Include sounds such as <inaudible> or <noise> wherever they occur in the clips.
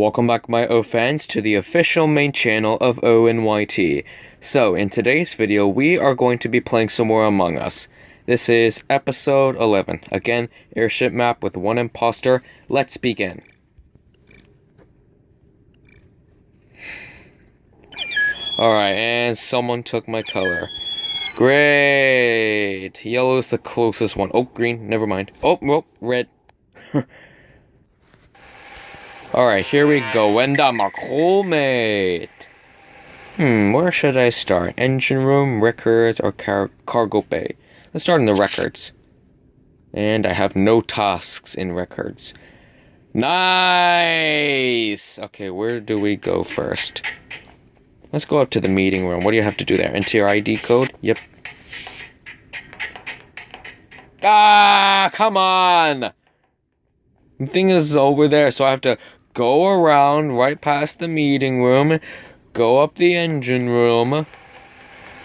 Welcome back my O fans to the official main channel of ONYT. So in today's video we are going to be playing some more Among Us. This is episode 11. Again, airship map with one imposter. Let's begin. Alright, and someone took my color. Great! Yellow is the closest one. Oh, green, never mind. Oh, oh red. <laughs> Alright, here we go. And I'm crewmate. Hmm, where should I start? Engine room, records, or car cargo bay? Let's start in the records. And I have no tasks in records. Nice! Okay, where do we go first? Let's go up to the meeting room. What do you have to do there? Enter your ID code? Yep. Ah, come on! The thing is over there, so I have to go around right past the meeting room, go up the engine room,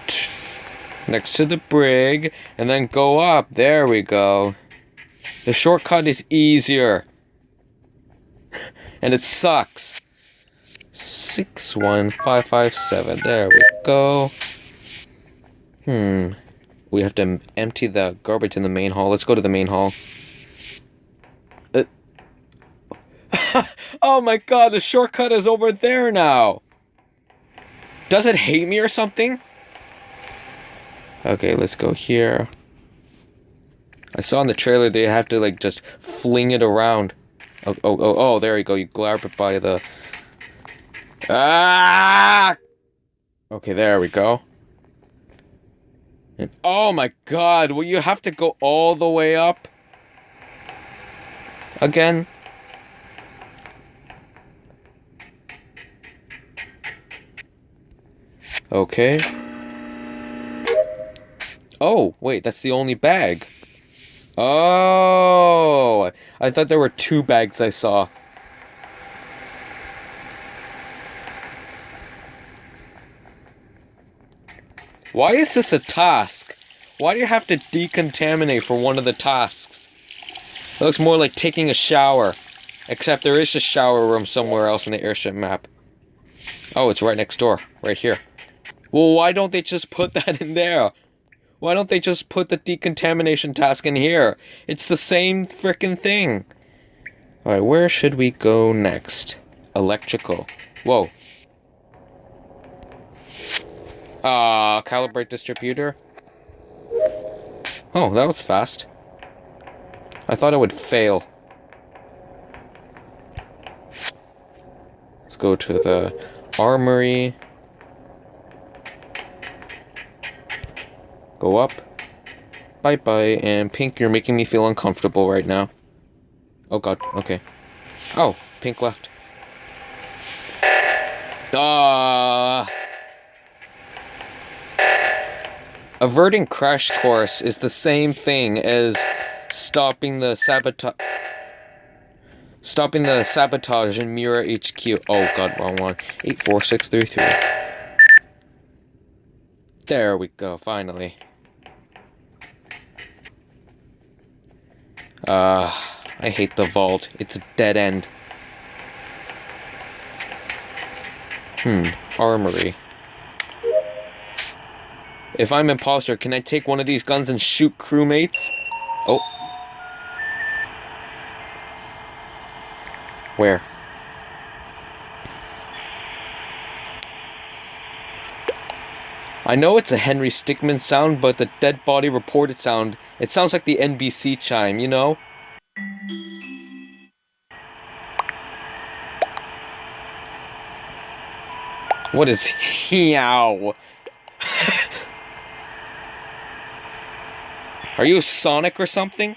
<tsk> next to the brig, and then go up. There we go. The shortcut is easier. And it sucks. 61557. There we go. Hmm. We have to empty the garbage in the main hall. Let's go to the main hall. <laughs> oh my god, the shortcut is over there now. Does it hate me or something? Okay, let's go here. I saw in the trailer they have to like just fling it around. Oh, oh, oh, oh there you go. You grab it by the... Ah! Okay, there we go. And, oh my god, will you have to go all the way up? Again? Okay. Oh, wait, that's the only bag. Oh, I thought there were two bags I saw. Why is this a task? Why do you have to decontaminate for one of the tasks? It looks more like taking a shower. Except there is a shower room somewhere else in the airship map. Oh, it's right next door. Right here. Well, why don't they just put <laughs> that in there? Why don't they just put the decontamination task in here? It's the same freaking thing. Alright, where should we go next? Electrical. Whoa. Ah, uh, calibrate distributor. Oh, that was fast. I thought it would fail. Let's go to the armory. Go up. Bye bye. And Pink, you're making me feel uncomfortable right now. Oh god, okay. Oh, Pink left. Ah. Averting crash course is the same thing as stopping the sabotage. Stopping the sabotage in Mira HQ. Oh god, wrong one. 84633. There we go, finally. Uh, I hate the vault. It's a dead end. Hmm, armory. If I'm imposter, can I take one of these guns and shoot crewmates? Oh. Where? I know it's a Henry Stickmin sound, but the dead body reported sound, it sounds like the NBC chime, you know? What is meow? <laughs> Are you Sonic or something?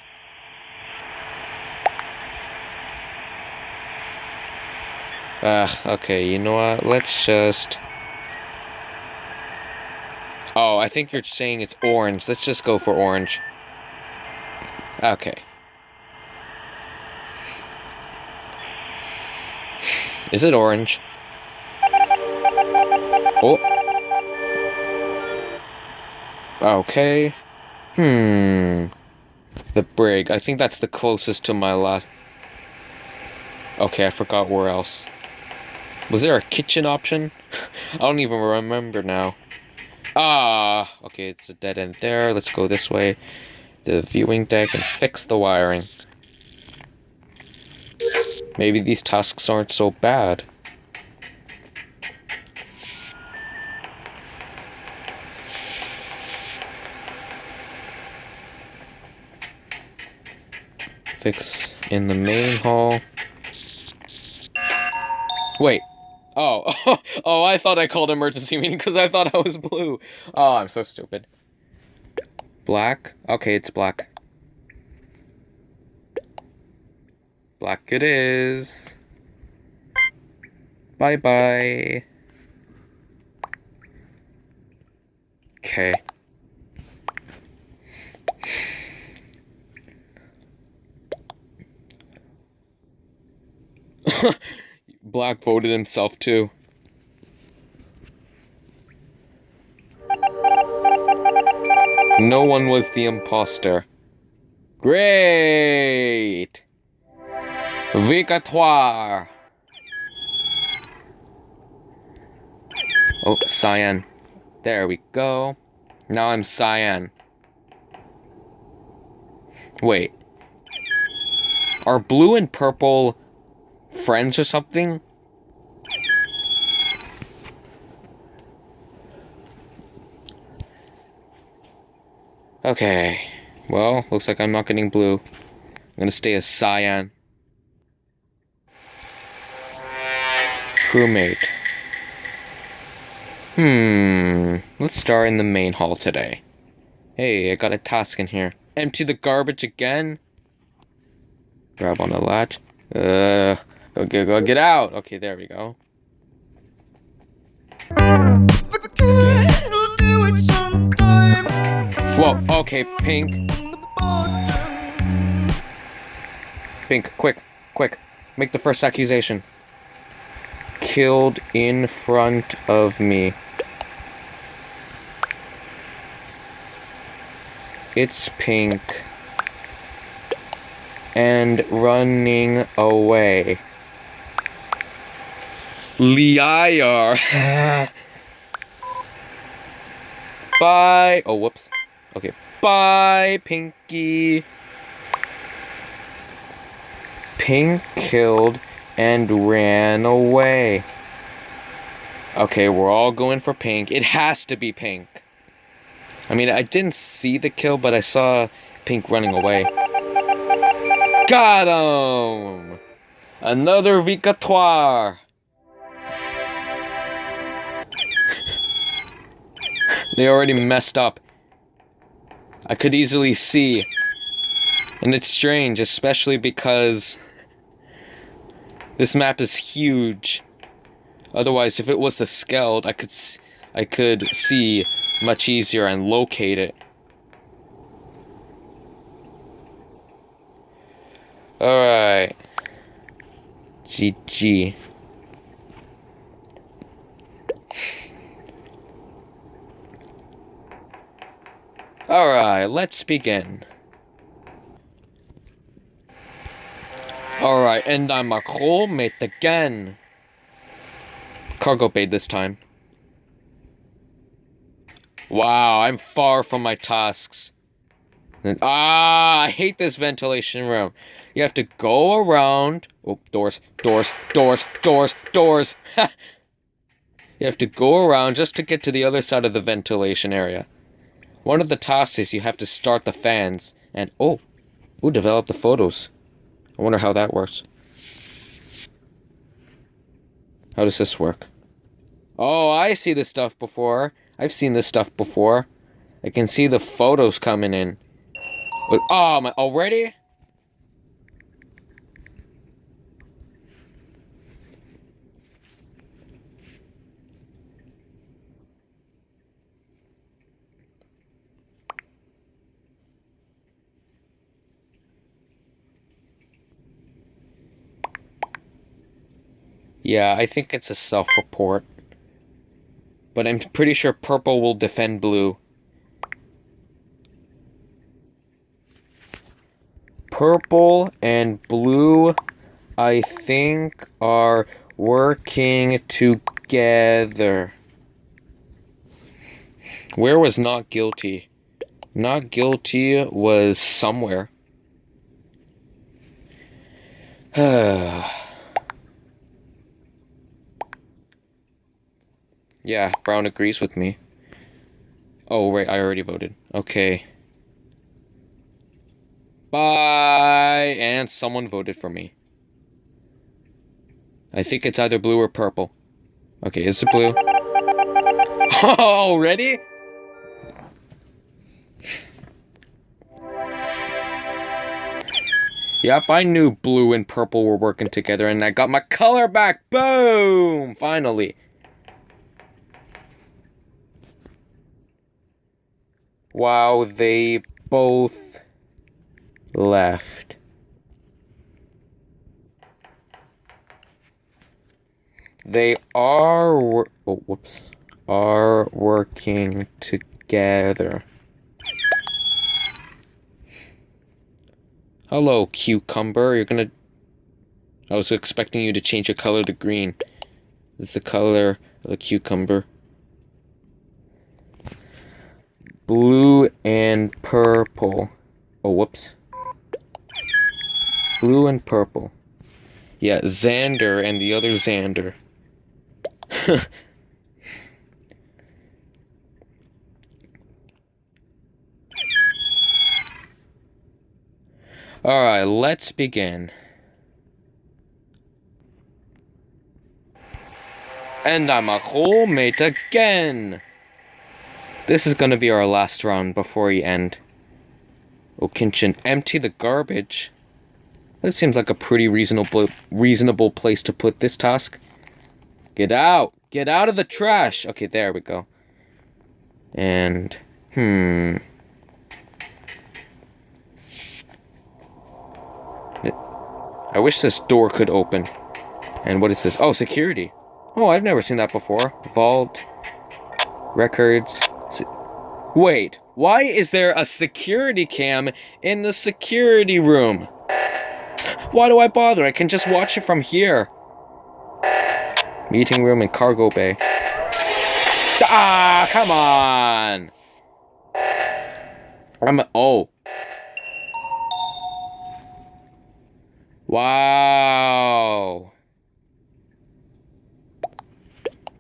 Uh, okay, you know what? Let's just... Oh, I think you're saying it's orange. Let's just go for orange. Okay. Is it orange? Oh. Okay. Hmm. The brig. I think that's the closest to my last... Okay, I forgot where else. Was there a kitchen option? <laughs> I don't even remember now. Ah, okay, it's a dead end there. Let's go this way. The viewing deck and fix the wiring. Maybe these tasks aren't so bad. Fix in the main hall. Wait. Oh. <laughs> oh, I thought I called emergency meeting because I thought I was blue. Oh, I'm so stupid. Black? Okay, it's black. Black it is. Bye bye. Okay. <laughs> Black voted himself too. No one was the imposter. Great! Victoire! Oh, cyan. There we go. Now I'm cyan. Wait. Are blue and purple friends or something? Okay. Well, looks like I'm not getting blue. I'm gonna stay a cyan. Crewmate. Hmm. Let's start in the main hall today. Hey, I got a task in here. Empty the garbage again? Grab on the latch. Uh, go, go, go, get out! Okay, there we go. Whoa, okay, Pink. Pink, quick, quick. Make the first accusation. Killed in front of me. It's Pink. And running away. Liar. <laughs> Bye. Oh, whoops. Okay. Bye, Pinky. Pink killed and ran away. Okay, we're all going for Pink. It has to be Pink. I mean, I didn't see the kill, but I saw Pink running away. Got him! Another victoire! they already messed up. I could easily see. And it's strange, especially because this map is huge. Otherwise, if it was the Skeld, I could I could see much easier and locate it. Alright. GG. Alright, let's begin. Alright, and I'm a crewmate again. Cargo bay this time. Wow, I'm far from my tasks. ah, I hate this ventilation room. You have to go around. Oh, doors, doors, doors, doors, doors. <laughs> you have to go around just to get to the other side of the ventilation area. One of the tasks is you have to start the fans. And, oh, ooh, develop the photos. I wonder how that works. How does this work? Oh, I see this stuff before. I've seen this stuff before. I can see the photos coming in. Oh, my, already? Yeah, I think it's a self-report. But I'm pretty sure purple will defend blue. Purple and blue, I think, are working together. Where was not guilty? Not guilty was somewhere. <sighs> <sighs> yeah, Brown agrees with me. Oh, right, I already voted. Okay. Bye! And someone voted for me. I think it's either blue or purple. Okay, is it blue? <laughs> Oh, ready? Yep, I knew blue and purple were working together and I got my color back. Boom! Finally. Wow, they both left. They are, oh, whoops, are working together. Hello, cucumber. You're gonna... I was expecting you to change your color to green. It's the color of the cucumber. Blue and purple. Oh, whoops. Blue and purple. Yeah, Xander and the other Xander. <laughs> Alright, let's begin. And I'm a whole mate again! This is gonna be our last round before we end. Okinchin, empty the garbage. That seems like a pretty reasonable reasonable place to put this task. Get out! Get out of the trash! Okay, there we go. And, hmm... I wish this door could open. And what is this? Oh, security. Oh, I've never seen that before. Vault. Records. Wait, why is there a security cam in the security room? Why do I bother? I can just watch it from here. Meeting room and cargo bay. Ah, come on! I'm a, oh. Wow.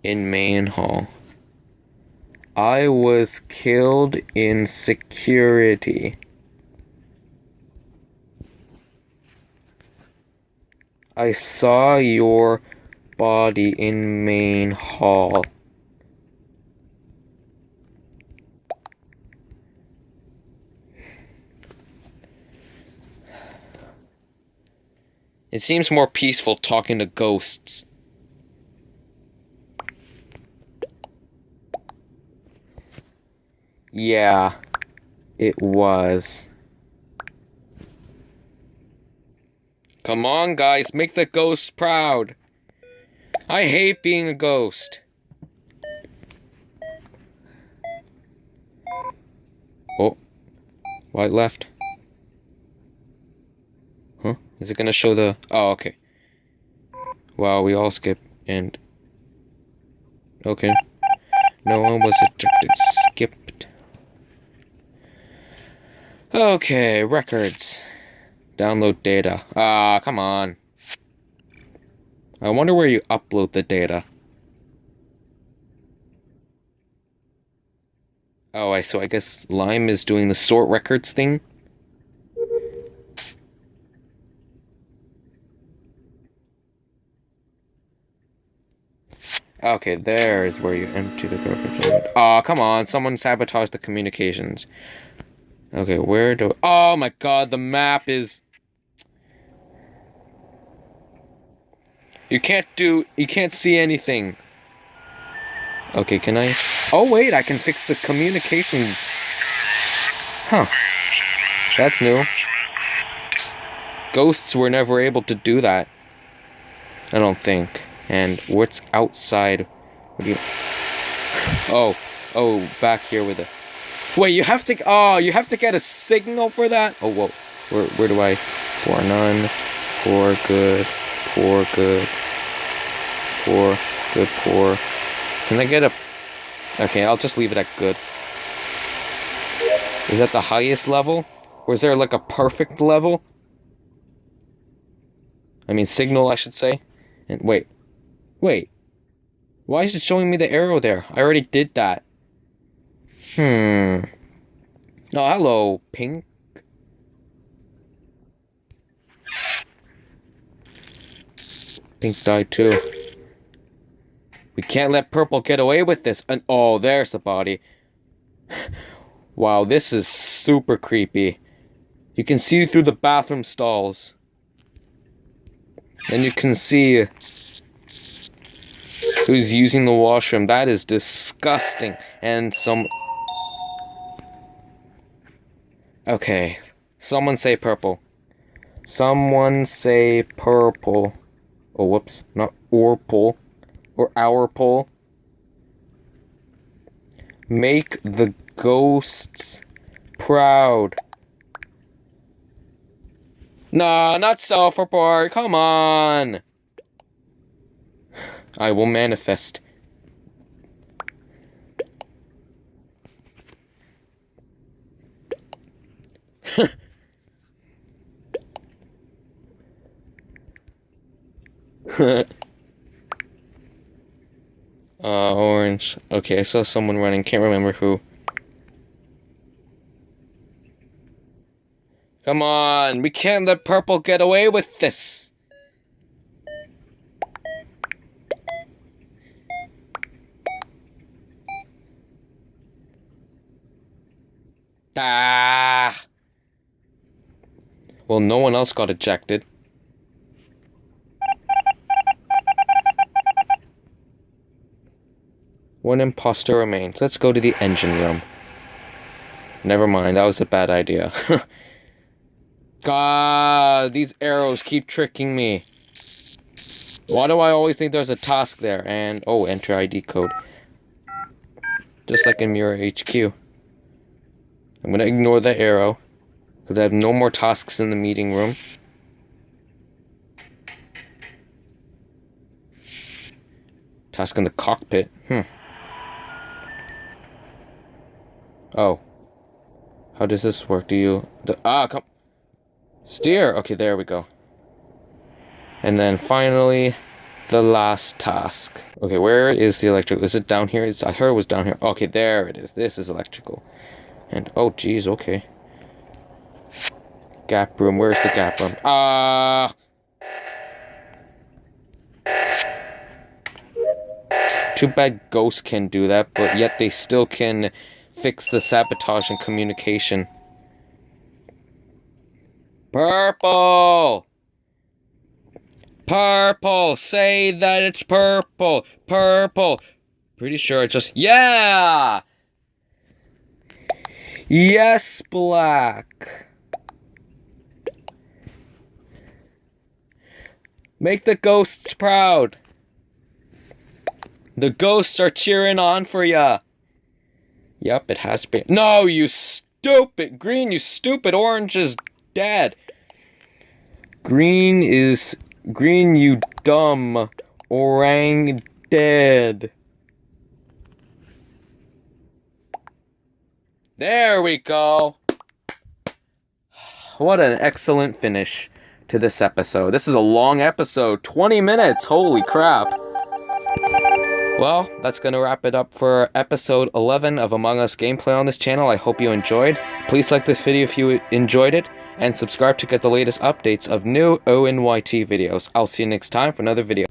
In main hall. I was killed in security. I saw your body in main hall. It seems more peaceful talking to ghosts. Yeah, it was. Come on, guys, make the ghosts proud. I hate being a ghost. Oh, white left. Huh? Is it gonna show the... Oh, okay. Wow, we all skip and... Okay. No one was ejected. Okay, records. Download data. Ah, come on. I wonder where you upload the data. Oh, I so I guess Lime is doing the sort records thing. Okay, there is where you empty the garbage. Oh, come on, someone sabotaged the communications. Okay, where do... Oh my god, the map is... You can't do... You can't see anything. Okay, can I... Oh wait, I can fix the communications. Huh. That's new. Ghosts were never able to do that. I don't think. And what's outside? What do you... Oh, oh, back here with it. Wait, you have to... Oh, you have to get a signal for that? Oh, whoa. Where, where do I... Poor none. Poor good. Poor good. poor, good, poor. Can I get a... Okay, I'll just leave it at good. Is that the highest level? Or is there like a perfect level? I mean, signal, I should say. And wait. Wait. Why is it showing me the arrow there? I already did that. Hmm. Oh, hello, pink. Pink died too. We can't let purple get away with this. And oh, there's the body. <sighs> wow, this is super creepy. You can see through the bathroom stalls. And you can see who's using the washroom. That is disgusting. And some... Okay. Someone say purple. Someone say purple. Oh, whoops. Not or pull. Or our pull. Make the ghosts proud. Nah, not self-report. Come on. I will manifest. <laughs> uh, orange. Okay, I saw someone running. Can't remember who. Come on, we can't let purple get away with this. Ah. Well, no one else got ejected. One imposter remains. Let's go to the engine room. Never mind, that was a bad idea. <laughs> God, these arrows keep tricking me. Why do I always think there's a task there? And, oh, enter ID code. Just like in Mira HQ. I'm gonna ignore the arrow. Because I have no more tasks in the meeting room. Task in the cockpit. Hmm. Oh. How does this work? Do you... The, ah, come... Steer! Okay, there we go. And then finally, the last task. Okay, where is the electrical? Is it down here? It's, I heard it was down here. Okay, there it is. This is electrical. And, oh, geez, okay. Gap room. Where's the gap room? Ah! Uh, too bad ghosts can do that, but yet they still can fix the sabotage and communication. Purple! Purple! Say that it's purple! Purple! Pretty sure it's just. Yeah! Yes, black! Make the ghosts proud. The ghosts are cheering on for ya. Yep, it has been. No, you stupid green, you stupid orange is dead. Green is green, you dumb orang dead. There we go. <sighs> What an excellent finish to this episode. This is a long episode, 20 minutes. Holy crap. Well, that's going to wrap it up for episode 11 of Among Us gameplay on this channel. I hope you enjoyed. Please like this video if you enjoyed it, and subscribe to get the latest updates of new ONYT videos. I'll see you next time for another video.